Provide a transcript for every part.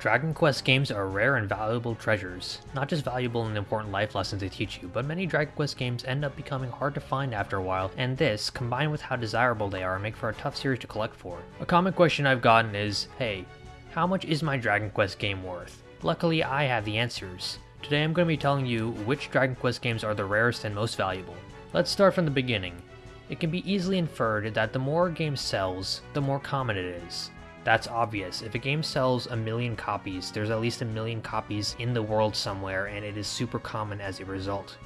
Dragon Quest games are rare and valuable treasures, not just valuable and important life lessons they teach you, but many Dragon Quest games end up becoming hard to find after a while, and this, combined with how desirable they are, make for a tough series to collect for. A common question I've gotten is, hey, how much is my Dragon Quest game worth? Luckily, I have the answers. Today I'm going to be telling you which Dragon Quest games are the rarest and most valuable. Let's start from the beginning. It can be easily inferred that the more a game sells, the more common it is. That's obvious. If a game sells a million copies, there's at least a million copies in the world somewhere, and it is super common as a result.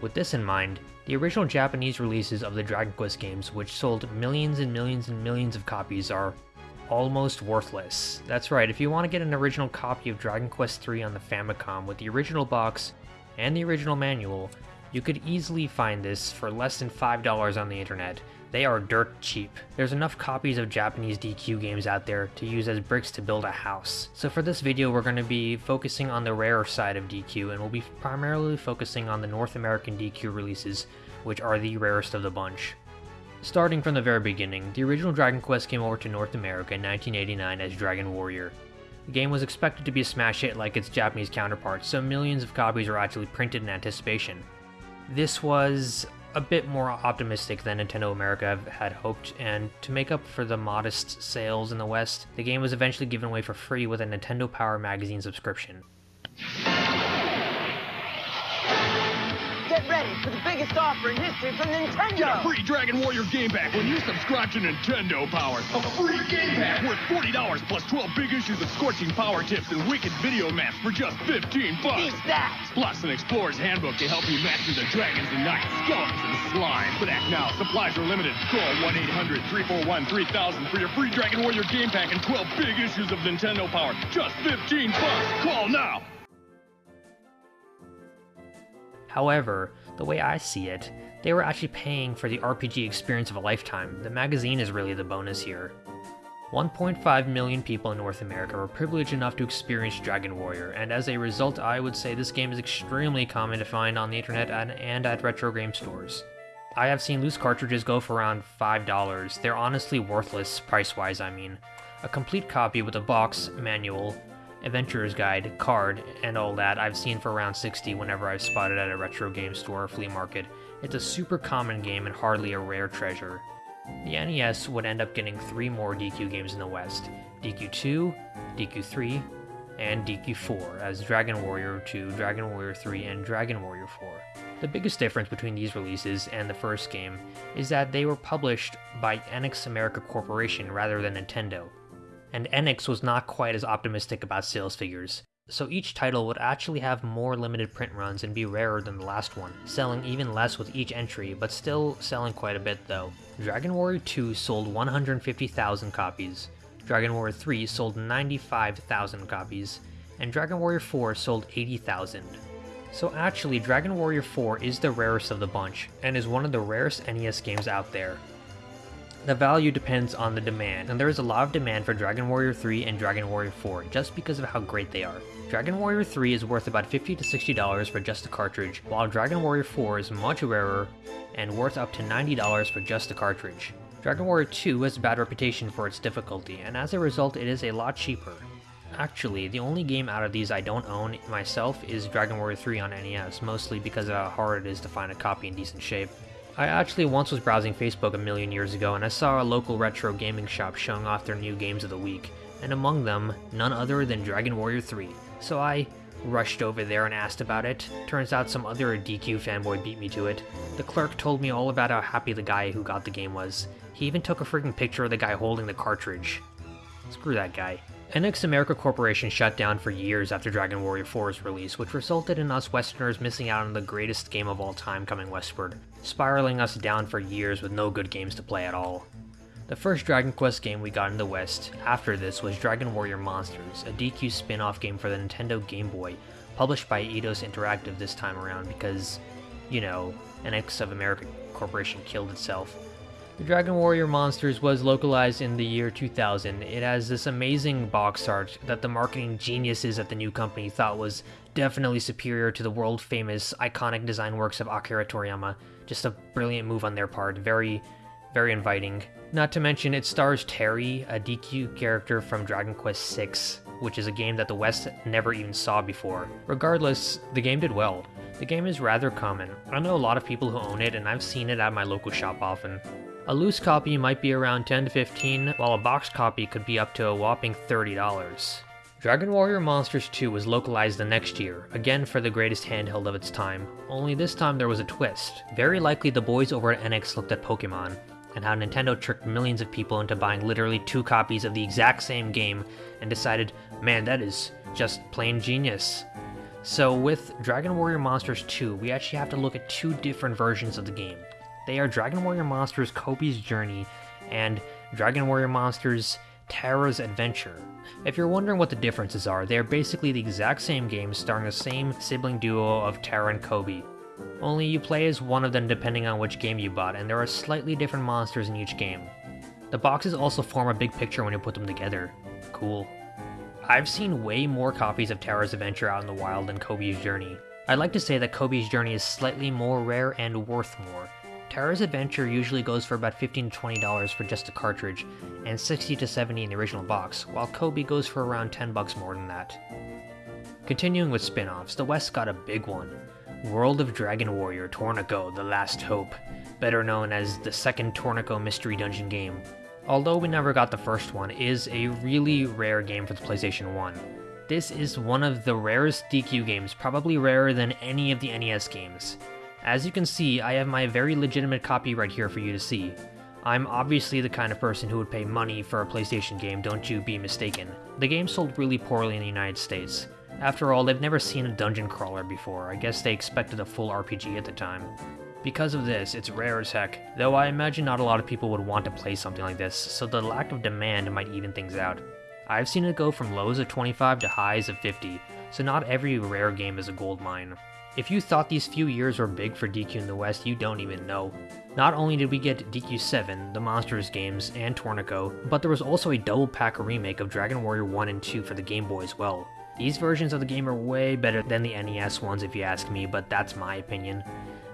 With this in mind, the original Japanese releases of the Dragon Quest games, which sold millions and millions and millions of copies, are almost worthless. That's right, if you want to get an original copy of Dragon Quest III on the Famicom with the original box and the original manual, you could easily find this for less than $5 on the internet, they are dirt cheap. There's enough copies of Japanese DQ games out there to use as bricks to build a house. So for this video we're going to be focusing on the rarer side of DQ and we'll be primarily focusing on the North American DQ releases, which are the rarest of the bunch. Starting from the very beginning, the original Dragon Quest came over to North America in 1989 as Dragon Warrior. The game was expected to be a smash hit like its Japanese counterparts, so millions of copies were actually printed in anticipation. This was a bit more optimistic than Nintendo America had hoped, and to make up for the modest sales in the West, the game was eventually given away for free with a Nintendo Power Magazine subscription. Get ready for the biggest offer in history from Nintendo! Get a free Dragon Warrior game pack when you subscribe to Nintendo Power. A free game pack worth $40 plus 12 big issues of Scorching Power Tips and Wicked Video Maps for just 15 bucks. Eat that! Plus an Explorer's Handbook to help you master the dragons and knights, skeletons, and slime. But act now. Supplies are limited. Call 1-800-341-3000 for your free Dragon Warrior game pack and 12 big issues of Nintendo Power. Just 15 bucks. Call now. However, the way I see it, they were actually paying for the RPG experience of a lifetime. The magazine is really the bonus here. 1.5 million people in North America were privileged enough to experience Dragon Warrior, and as a result I would say this game is extremely common to find on the internet and, and at retro game stores. I have seen loose cartridges go for around $5. They're honestly worthless, price-wise I mean. A complete copy with a box, manual, adventurer's guide, card, and all that I've seen for around 60 whenever I've spotted at a retro game store or flea market. It's a super common game and hardly a rare treasure. The NES would end up getting three more DQ games in the West, DQ2, DQ3, and DQ4 as Dragon Warrior 2, Dragon Warrior 3, and Dragon Warrior 4. The biggest difference between these releases and the first game is that they were published by Enix America Corporation rather than Nintendo, and Enix was not quite as optimistic about sales figures, so each title would actually have more limited print runs and be rarer than the last one, selling even less with each entry, but still selling quite a bit though. Dragon Warrior 2 sold 150,000 copies, Dragon Warrior 3 sold 95,000 copies, and Dragon Warrior 4 sold 80,000. So actually, Dragon Warrior 4 is the rarest of the bunch, and is one of the rarest NES games out there. The value depends on the demand, and there is a lot of demand for Dragon Warrior 3 and Dragon Warrior 4 just because of how great they are. Dragon Warrior 3 is worth about 50 to $60 for just the cartridge, while Dragon Warrior 4 is much rarer and worth up to $90 for just the cartridge. Dragon Warrior 2 has a bad reputation for its difficulty, and as a result it is a lot cheaper. Actually, the only game out of these I don't own myself is Dragon Warrior 3 on NES, mostly because of how hard it is to find a copy in decent shape. I actually once was browsing Facebook a million years ago and I saw a local retro gaming shop showing off their new games of the week, and among them, none other than Dragon Warrior 3. So I rushed over there and asked about it. Turns out some other DQ fanboy beat me to it. The clerk told me all about how happy the guy who got the game was. He even took a freaking picture of the guy holding the cartridge. Screw that guy. Enix America Corporation shut down for years after Dragon Warrior 4's release, which resulted in us Westerners missing out on the greatest game of all time coming westward, spiraling us down for years with no good games to play at all. The first Dragon Quest game we got in the West after this was Dragon Warrior Monsters, a DQ spin-off game for the Nintendo Game Boy, published by Eidos Interactive this time around because, you know, Enix of America Corporation killed itself. The Dragon Warrior Monsters was localized in the year 2000. It has this amazing box art that the marketing geniuses at the new company thought was definitely superior to the world famous iconic design works of Akira Toriyama. Just a brilliant move on their part, very, very inviting. Not to mention it stars Terry, a DQ character from Dragon Quest VI. which is a game that the West never even saw before. Regardless, the game did well. The game is rather common. I know a lot of people who own it and I've seen it at my local shop often. A loose copy might be around 10 to 15, while a box copy could be up to a whopping $30. Dragon Warrior Monsters 2 was localized the next year, again for the greatest handheld of its time, only this time there was a twist. Very likely the boys over at Enix looked at Pokemon, and how Nintendo tricked millions of people into buying literally two copies of the exact same game and decided, man, that is just plain genius. So with Dragon Warrior Monsters 2, we actually have to look at two different versions of the game. They are Dragon Warrior Monsters Cobi's Journey and Dragon Warrior Monsters Tara's Adventure. If you're wondering what the differences are, they are basically the exact same game starring the same sibling duo of Tara and Cobi. Only you play as one of them depending on which game you bought, and there are slightly different monsters in each game. The boxes also form a big picture when you put them together. Cool. I've seen way more copies of Tara's Adventure out in the wild than Cobi's Journey. I'd like to say that Cobi's Journey is slightly more rare and worth more, Tara's Adventure usually goes for about 15 to $20 for just a cartridge, and 60 to 70 in the original box, while Cobi goes for around 10 bucks more than that. Continuing with spin-offs, the West got a big one. World of Dragon Warrior Torneko The Last Hope, better known as the second Torneko Mystery Dungeon game. Although we never got the first one, is a really rare game for the PlayStation 1. This is one of the rarest DQ games, probably rarer than any of the NES games. As you can see, I have my very legitimate copy right here for you to see. I'm obviously the kind of person who would pay money for a PlayStation game, don't you be mistaken. The game sold really poorly in the United States. After all, they've never seen a dungeon crawler before, I guess they expected a full RPG at the time. Because of this, it's rare as heck, though I imagine not a lot of people would want to play something like this, so the lack of demand might even things out. I've seen it go from lows of 25 to highs of 50, so not every rare game is a gold mine. If you thought these few years were big for DQ in the West, you don't even know. Not only did we get DQ7, the Monsters games, and Torneko, but there was also a double pack remake of Dragon Warrior 1 and 2 for the Game Boy as well. These versions of the game are way better than the NES ones if you ask me, but that's my opinion.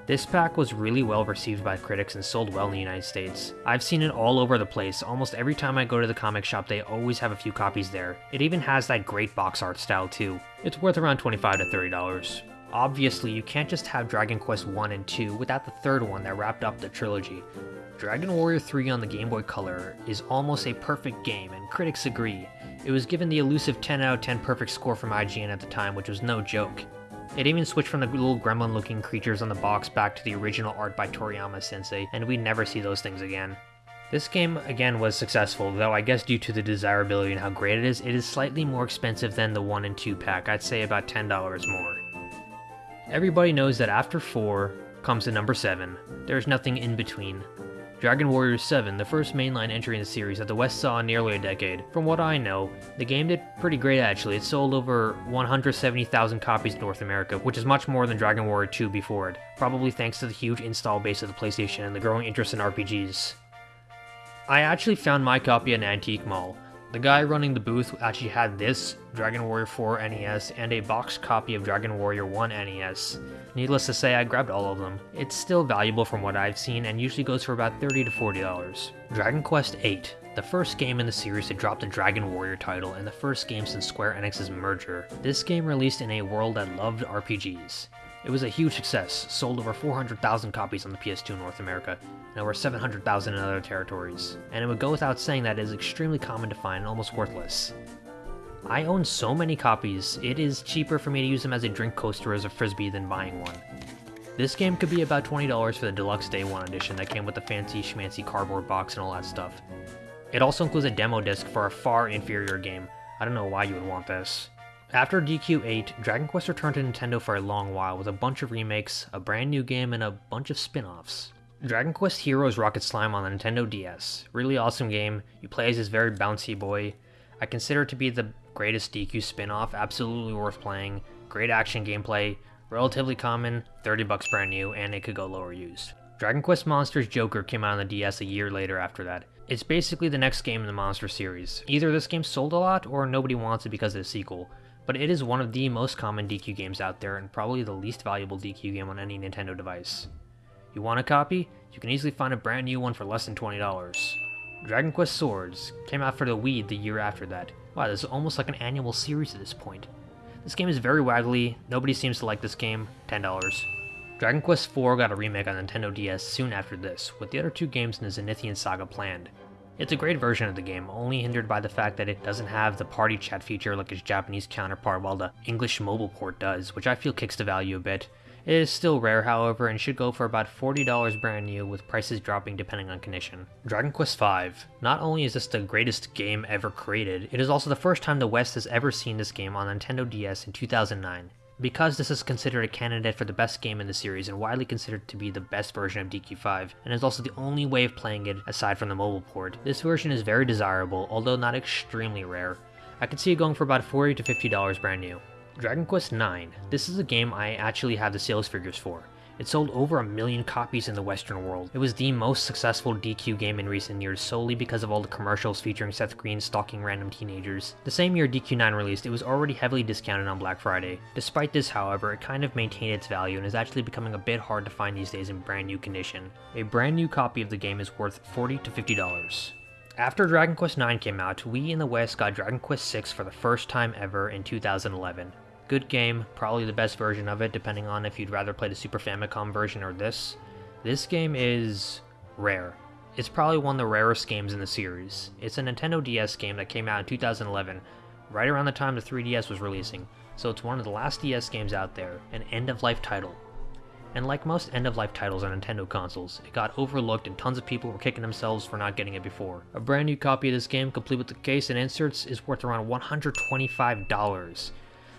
This pack was really well received by critics and sold well in the United States. I've seen it all over the place, almost every time I go to the comic shop they always have a few copies there. It even has that great box art style too. It's worth around 25 to $30. Obviously, you can't just have Dragon Quest 1 and 2 without the third one that wrapped up the trilogy. Dragon Warrior 3 on the Game Boy Color is almost a perfect game, and critics agree. It was given the elusive 10 out of 10 perfect score from IGN at the time, which was no joke. It even switched from the little gremlin looking creatures on the box back to the original art by Toriyama sensei, and we never see those things again. This game, again, was successful, though I guess due to the desirability and how great it is, it is slightly more expensive than the 1 and 2 pack, I'd say about $10 more. Everybody knows that after 4 comes the number 7. There's nothing in between. Dragon Warrior 7, the first mainline entry in the series that the West saw in nearly a decade. From what I know, the game did pretty great actually. It sold over 170,000 copies in North America, which is much more than Dragon Warrior 2 before it, probably thanks to the huge install base of the PlayStation and the growing interest in RPGs. I actually found my copy at an antique mall. The guy running the booth actually had this Dragon Warrior 4 NES and a boxed copy of Dragon Warrior 1 NES. Needless to say, I grabbed all of them. It's still valuable from what I've seen and usually goes for about 30 to $40. Dragon Quest VIII, the first game in the series to drop the Dragon Warrior title and the first game since Square Enix's merger. This game released in a world that loved RPGs. It was a huge success, sold over 400,000 copies on the PS2 in North America, and over 700,000 in other territories. And it would go without saying that it is extremely common to find and almost worthless. I own so many copies, it is cheaper for me to use them as a drink coaster as a frisbee than buying one. This game could be about $20 for the deluxe day 1 edition that came with the fancy schmancy cardboard box and all that stuff. It also includes a demo disc for a far inferior game. I don't know why you would want this. After DQ8, Dragon Quest returned to Nintendo for a long while with a bunch of remakes, a brand new game, and a bunch of spin-offs. Dragon Quest Heroes Rocket Slime on the Nintendo DS. Really awesome game, you play as this very bouncy boy. I consider it to be the greatest DQ spin-off, absolutely worth playing, great action gameplay, relatively common, 30 bucks brand new, and it could go lower used. Dragon Quest Monsters Joker came out on the DS a year later after that. It's basically the next game in the Monster series. Either this game sold a lot, or nobody wants it because of the sequel but it is one of the most common DQ games out there and probably the least valuable DQ game on any Nintendo device. You want a copy? You can easily find a brand new one for less than $20. Dragon Quest Swords came out for the Wii the year after that. Wow, this is almost like an annual series at this point. This game is very waggly, nobody seems to like this game, $10. Dragon Quest IV got a remake on Nintendo DS soon after this, with the other two games in the Zenithian saga planned. It's a great version of the game, only hindered by the fact that it doesn't have the party chat feature like its Japanese counterpart while the English mobile port does, which I feel kicks the value a bit. It is still rare, however, and should go for about $40 brand new, with prices dropping depending on condition. Dragon Quest V. Not only is this the greatest game ever created, it is also the first time the West has ever seen this game on Nintendo DS in 2009. Because this is considered a candidate for the best game in the series and widely considered to be the best version of DQ5, and is also the only way of playing it aside from the mobile port, this version is very desirable, although not extremely rare. I could see it going for about 40 to $50 brand new. Dragon Quest IX. This is a game I actually have the sales figures for. It sold over a million copies in the Western world. It was the most successful DQ game in recent years solely because of all the commercials featuring Seth Green stalking random teenagers. The same year DQ9 released, it was already heavily discounted on Black Friday. Despite this, however, it kind of maintained its value and is actually becoming a bit hard to find these days in brand new condition. A brand new copy of the game is worth 40 to $50. After Dragon Quest IX came out, we in the West got Dragon Quest VI for the first time ever in 2011. Good game, probably the best version of it, depending on if you'd rather play the Super Famicom version or this. This game is rare. It's probably one of the rarest games in the series. It's a Nintendo DS game that came out in 2011, right around the time the 3DS was releasing, so it's one of the last DS games out there, an end-of-life title. And like most end-of-life titles on Nintendo consoles, it got overlooked and tons of people were kicking themselves for not getting it before. A brand new copy of this game, complete with the case and inserts, is worth around $125.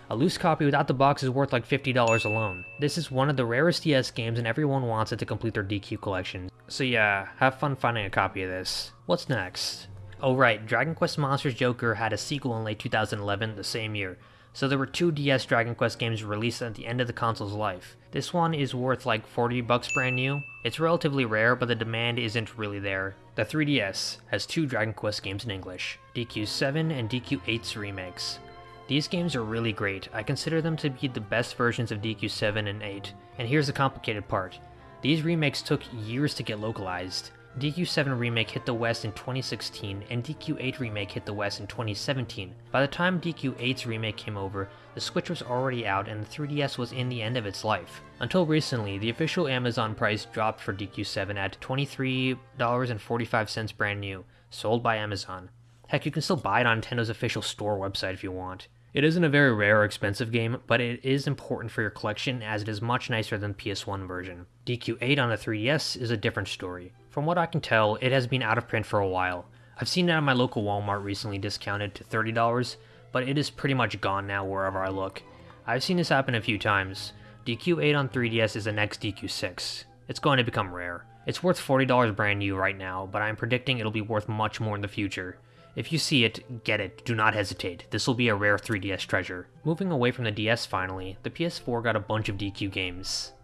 A loose copy without the box is worth like $50 alone. This is one of the rarest DS games and everyone wants it to complete their DQ collection. So yeah, have fun finding a copy of this. What's next? Oh right, Dragon Quest Monsters Joker had a sequel in late 2011, the same year. So there were two DS Dragon Quest games released at the end of the console's life. This one is worth like 40 bucks brand new. It's relatively rare, but the demand isn't really there. The 3DS has two Dragon Quest games in English, DQ7 and DQ8's remakes. These games are really great, I consider them to be the best versions of DQ7 and 8, and here's the complicated part. These remakes took years to get localized. DQ7 Remake hit the West in 2016, and DQ8 Remake hit the West in 2017. By the time DQ8's remake came over, the Switch was already out and the 3DS was in the end of its life. Until recently, the official Amazon price dropped for DQ7 at $23.45 brand new, sold by Amazon. Heck, you can still buy it on Nintendo's official store website if you want. It isn't a very rare or expensive game, but it is important for your collection as it is much nicer than the PS1 version. DQ8 on the 3DS is a different story. From what I can tell, it has been out of print for a while. I've seen it at my local Walmart recently discounted to $30, but it is pretty much gone now wherever I look. I've seen this happen a few times. DQ8 on 3DS is the next DQ6. It's going to become rare. It's worth $40 brand new right now, but I'm predicting it'll be worth much more in the future. If you see it, get it, do not hesitate. This will be a rare 3DS treasure. Moving away from the DS finally, the PS4 got a bunch of DQ games.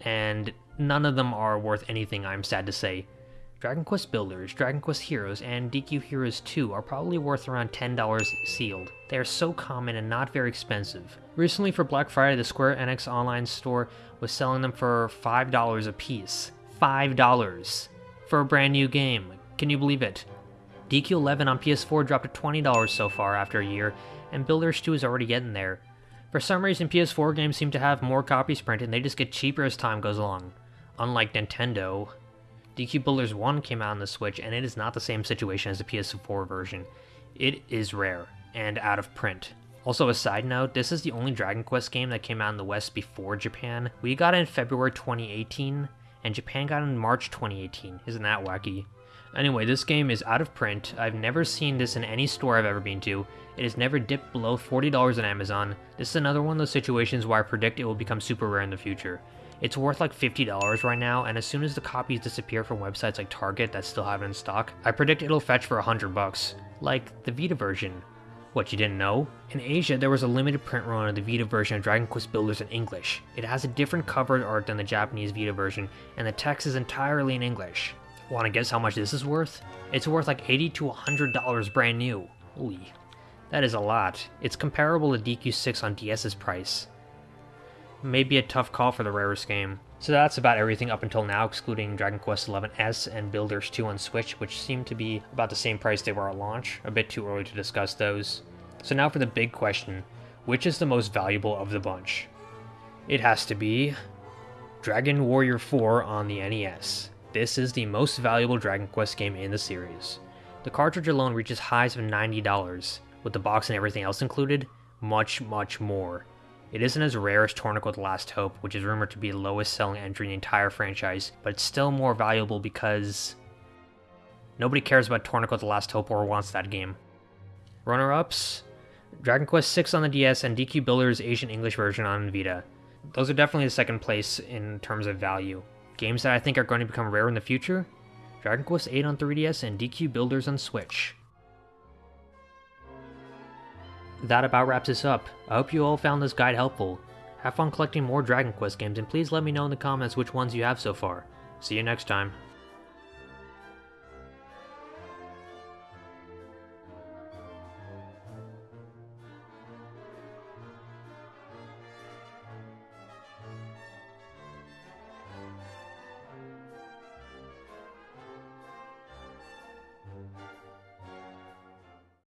And none of them are worth anything, I'm sad to say. Dragon Quest Builders, Dragon Quest Heroes, and DQ Heroes 2 are probably worth around $10 sealed. They are so common and not very expensive. Recently for Black Friday, the Square Enix online store was selling them for $5 a piece. $5 for a brand new game. Can you believe it? DQ11 on PS4 dropped to $20 so far after a year, and Builders 2 is already getting there. For some reason, PS4 games seem to have more copies printed and they just get cheaper as time goes along. Unlike Nintendo, DQ Builders 1 came out on the Switch and it is not the same situation as the PS4 version. It is rare, and out of print. Also, a side note, this is the only Dragon Quest game that came out in the West before Japan. We got it in February 2018, and Japan got it in March 2018. Isn't that wacky? Anyway, this game is out of print. I've never seen this in any store I've ever been to. It has never dipped below $40 on Amazon. This is another one of those situations where I predict it will become super rare in the future. It's worth like $50 right now, and as soon as the copies disappear from websites like Target that still have it in stock, I predict it'll fetch for 100 bucks. Like the Vita version. What, you didn't know? In Asia, there was a limited print run of the Vita version of Dragon Quest Builders in English. It has a different cover art than the Japanese Vita version, and the text is entirely in English. Want to guess how much this is worth? It's worth like 80 to $100 brand new. Holy, that is a lot. It's comparable to DQ6 on DS's price. may be a tough call for the rarest game. So that's about everything up until now, excluding Dragon Quest XI S and Builders 2 on Switch, which seem to be about the same price they were at launch. A bit too early to discuss those. So now for the big question, which is the most valuable of the bunch? It has to be Dragon Warrior 4 on the NES. This is the most valuable Dragon Quest game in the series. The cartridge alone reaches highs of $90, with the box and everything else included, much, much more. It isn't as rare as Torneko The Last Hope, which is rumored to be the lowest selling entry in the entire franchise, but it's still more valuable because nobody cares about Torneko The Last Hope or wants that game. Runner-ups, Dragon Quest VI on the DS and DQ Builder's Asian English version on Vita. Those are definitely the second place in terms of value. Games that I think are going to become rare in the future? Dragon Quest VIII on 3DS and DQ Builders on Switch. That about wraps this up. I hope you all found this guide helpful. Have fun collecting more Dragon Quest games and please let me know in the comments which ones you have so far. See you next time.